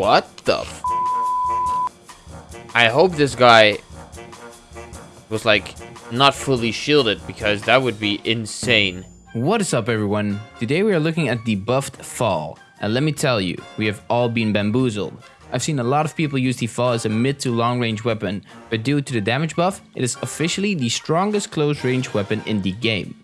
What the f I hope this guy was like not fully shielded because that would be insane. What is up everyone? Today we are looking at the buffed FAL. And let me tell you, we have all been bamboozled. I've seen a lot of people use the FAL as a mid to long range weapon, but due to the damage buff, it is officially the strongest close range weapon in the game.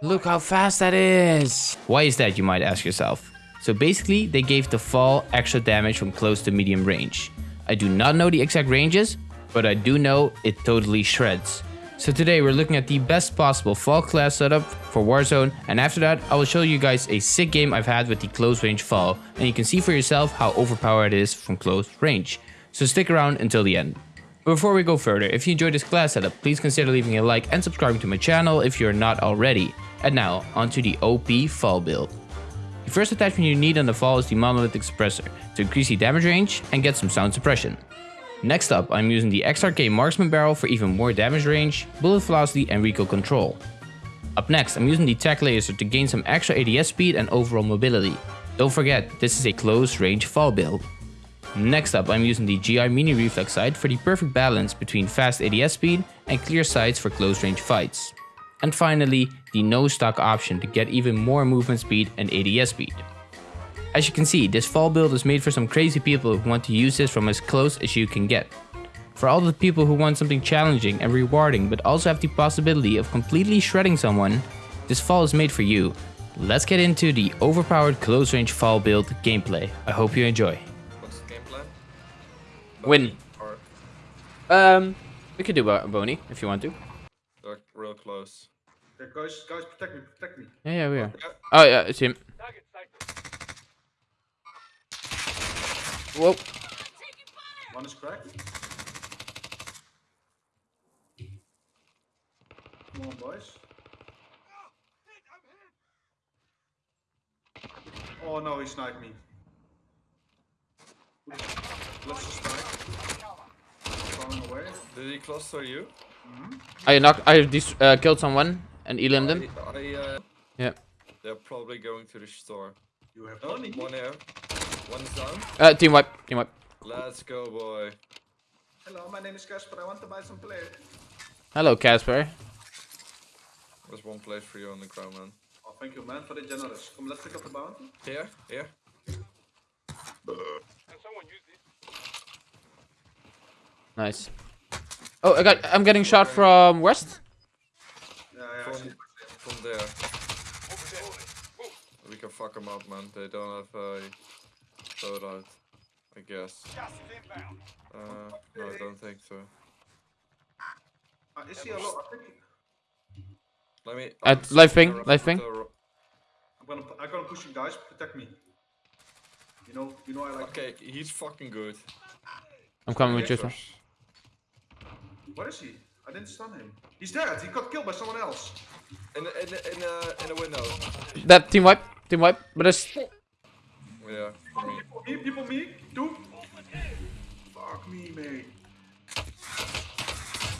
Look how fast that is. Why is that you might ask yourself? So basically they gave the FAL extra damage from close to medium range. I do not know the exact ranges, but I do know it totally shreds. So today we're looking at the best possible FAL class setup for Warzone and after that I will show you guys a sick game I've had with the close range FAL and you can see for yourself how overpowered it is from close range. So stick around until the end. Before we go further, if you enjoyed this class setup, please consider leaving a like and subscribing to my channel if you're not already. And now, onto the OP FAL build. The first attachment you need on the FAL is the monolithic suppressor to increase the damage range and get some sound suppression. Next up, I'm using the XRK Marksman Barrel for even more damage range, bullet velocity and recoil control. Up next, I'm using the Tac Laser to gain some extra ADS speed and overall mobility. Don't forget, this is a close range FAL build. Next up, I'm using the GI Mini Reflex Sight for the perfect balance between fast ADS speed and clear sights for close range fights. And finally, the no stock option to get even more movement speed and ADS speed. As you can see, this FAL build is made for some crazy people who want to use this from as close as you can get. For all the people who want something challenging and rewarding but also have the possibility of completely shredding someone, this FAL is made for you. Let's get into the overpowered close range FAL build gameplay. I hope you enjoy. What's the game plan? Win. Or Um, we could do a Boney if you want to. Like real close. Okay, guys, guys, protect me, protect me. Yeah, yeah, we are. Oh yeah, it's him. Whoa. One is cracked. Come on, boys. Oh no, he sniped me. Let's just strike. Falling away. Did he cluster you? I knocked. I dis uh, killed someone and elim them. I, I, uh, Yeah. they're probably going to the store. You have Oh, money. one here. One's down. Uh, team wipe. Team wipe. Let's go, boy. Hello, my name is Casper. I want to buy some play. Hello, Casper. There's one place for you on the ground, man. Oh, thank you, man, for the generous. Come, let's pick up the bounty. Here, here. Nice. Oh, I got. I'm getting shot from west. Yeah, yeah, From, from there. We can fuck them up, man. They don't have a loadout, I guess. Uh, no, I don't think so. Uh, is he a lot? Let me. At I'm live ping, around live ping. I'm gonna, I'm gonna push you guys. Protect me. You know, you know I like. Okay, he's fucking good. I'm coming with you. Sir. Where is he? I didn't stun him. He's dead. He got killed by someone else. In the, in the, in the, in the window. That team wipe. Team wipe. But it's. Yeah, for me. People me, people me, two. Fuck me, mate.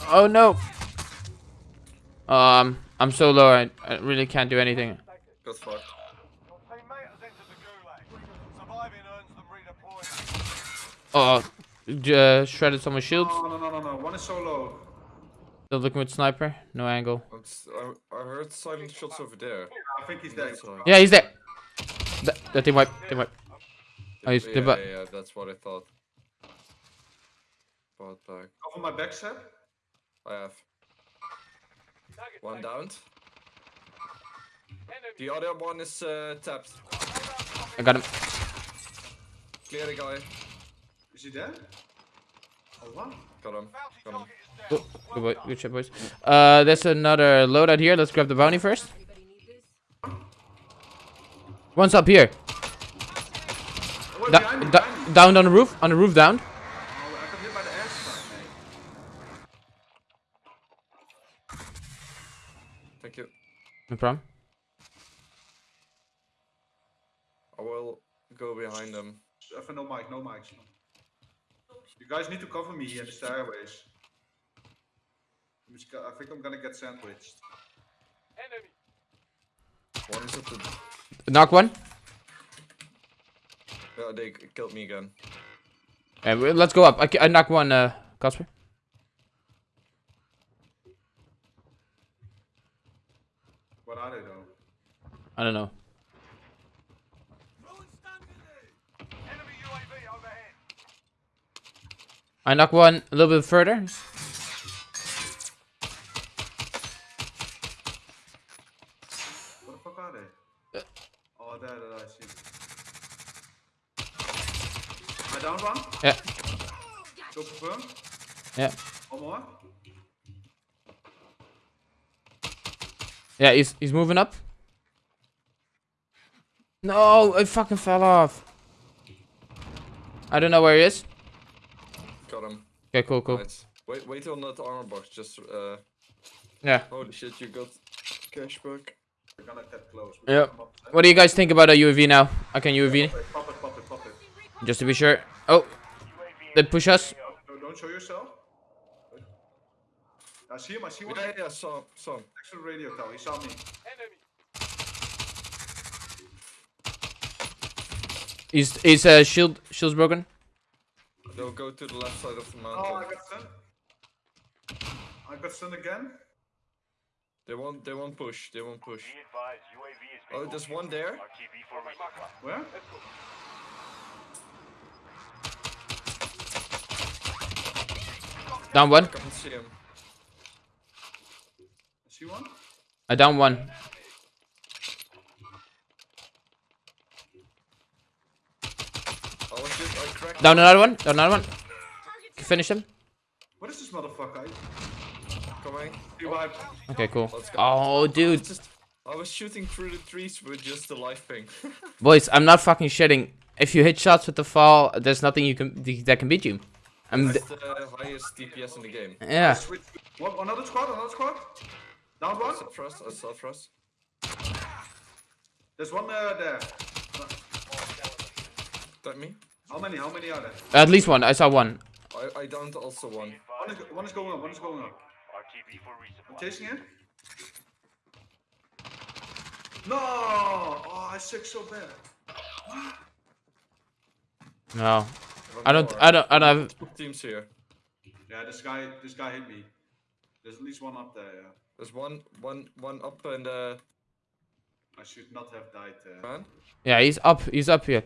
Oh no. Um, I'm so low. I, I really can't do anything. Got fucked. Oh, uh, shredded someone's shields. No, no, no, no, no. One is so low. Still looking with sniper. No angle. I, I heard silent shots over there. I think he's dead. That's. Yeah, he's there. That, that team wipe. Team wipe. Oh, he's Yeah, yeah, yeah, that's what I thought. Bot back. Cover my back set. I have. One down. The other one is uh, tapped. I got him. Clear the guy. Is he dead? Oh, wow. Got him. Got him. Good, good, boy, good shit, boys. Uh, there's another loadout here. Let's grab the bounty first. One's up here. Oh, Da- behind me, behind me. down on the roof. On the roof, down. Oh, I got hit by the airstrike, mate. Thank you. No problem. I will go behind them. Even no mic, no mics. You guys need to cover me in the stairways. I'm just go- I think I'm gonna get sandwiched. One is at the. Knock one. uh, they killed me again. Yeah, we- let's go up. I, I knock one, uh, Casper. What are they though? I don't know. I knock one a little bit further. What the fuck are they? Oh, there, there, I see. I down one. Yeah, Go confirm. yeah. One more. Yeah, he's he's moving up. No, I fucking fell off. I don't know where he is. Got him. Okay, cool, cool. Nice. Wait, wait on that armor box. Just uh. Yeah. Holy shit! You got cash back. We're gonna get close. Yeah. Come up, What do you guys think about a UAV now? I can UAV Pop it, pop it, pop it. just to be sure. Oh, they push us. No, don't show yourself. I see him, I see one. Yeah, yeah, saw, saw. him. Next to the radio tower, he saw me. He's he's uh, shield shield's broken. They'll go to the left side of the mountain. Oh, I mountain. got stunned. I got stunned again. They won't. They won't push. They won't push. Oh, there's one there. Where? Down one. I can't see him. I see one. I down one. I was just. I cracked. Down another one. Down another one. Finish him. What is this motherfucker? Coming. Revive. Okay, cool. Let's go. Oh, dude. Just. I was shooting through the trees with just the life ping. Boys, I'm not fucking shitting. If you hit shots with the FAL, there's nothing you can that can beat you. I'm That's the highest DPS in the game. yeah. Switch. One, another squad, another squad. Down one. Self trust. I self trust. There's one uh, there. That me? How many? How many are there? At least one. I saw one. I I downed also one. One is, one is going up. One is going up. I'm chasing him. No! Oh, I suck so bad. No. I don't. I don't. I don't. Have, Two teams here. Yeah, this guy, this guy hit me. There's at least one up there. Yeah. There's one one one up in the I should not have died there. man. yeah, he's up. He's up here.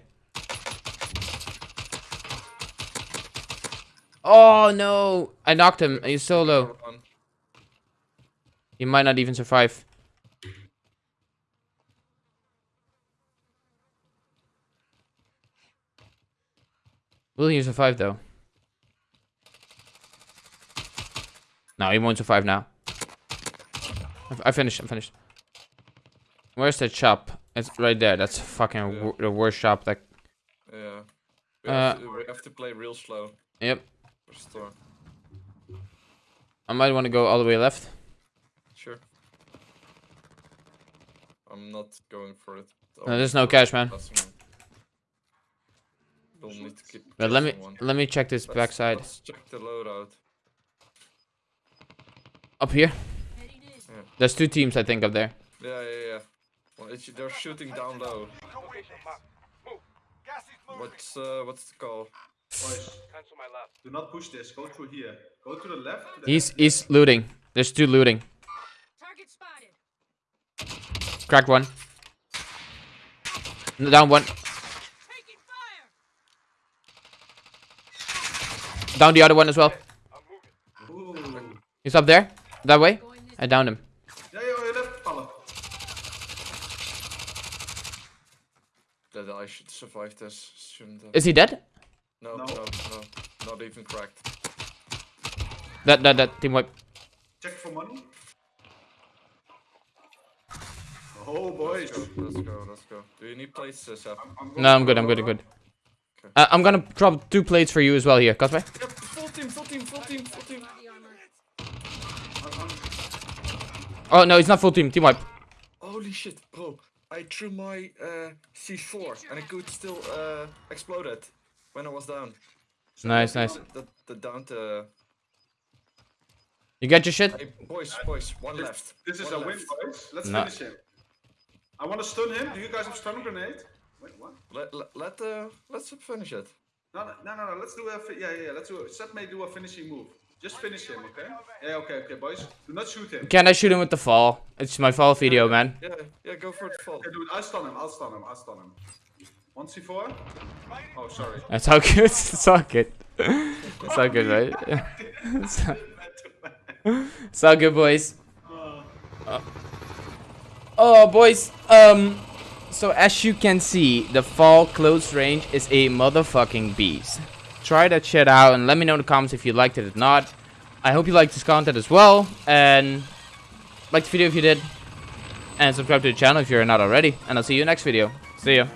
Oh no! I knocked him. He's so low. He might not even survive. Will he survive though? No, he won't survive now. I- I finished. I'm finished. Where's that shop? It's right there. That's fucking Yeah. the worst shop. That. Yeah. We, Uh, have to, we have to play real slow. Yep. For store. I might want to go all the way left. Sure. I'm not going for it. No, there's no cash, man. We'll need to keep But let me one. let me check this Let's- backside. Let's check the loadout. Up here. Yeah. There's two teams, I think, up there. Yeah, yeah, yeah. Well, it's, they're shooting down low. What's uh, what's the call? Boys, do not push this. Go through here. Go to the left. To the He's left. he's looting. There's two looting. Target spotted. Cracked one. Down one. Taking fire. Down the other one as well. Ooh. He's up there. That way. I downed him. Left. That I should survive this. Shouldn't have. Is he dead? No, No. no, no, not even cracked. That that that team wipe. Check for money. Oh, boys. Let's go, let's go, let's go. Do you need plates, uh, Seth? I'm No, I'm good. I'm good. I'm loadout. good. Uh, I'm gonna drop two plates for you as well here, Kasper. Yep, full team, full team, full team, full team. body armor. I'm- I'm- Oh no, it's not full team. Team wipe. Holy shit, bro. I threw my uh, C4 and it could still uh, exploded when I was down. Nice, nice. The, the down to... You get your shit. Hey, boys, boys, one left. This is one a win, boys. Let's No. finish him. I want to stun him. Do you guys have stun grenade? Wait, what? Let let let uh, let's finish it. No, no, no, no, no. Let's do a. Yeah, yeah, yeah. Let's do. A- Set may do a finishing move. Just finish him, okay? Yeah, okay, okay, boys. Do not shoot him. Can I shoot him with the FAL? It's my FAL video, man. Yeah, yeah, go for the FAL. Okay, dude, I'll stun him. I'll stun him. I'll stun him. One C4. Oh, sorry. That's all good. It's all good. It's all good, right? It's all- It's all good, boys. Uh, Oh, boys. Um, so as you can see, the FAL close range is a motherfucking beast. Try that shit out and let me know in the comments if you liked it or not. I hope you liked this content as well, and like the video if you did, and subscribe to the channel if you're not already. And I'll see you next video. See ya.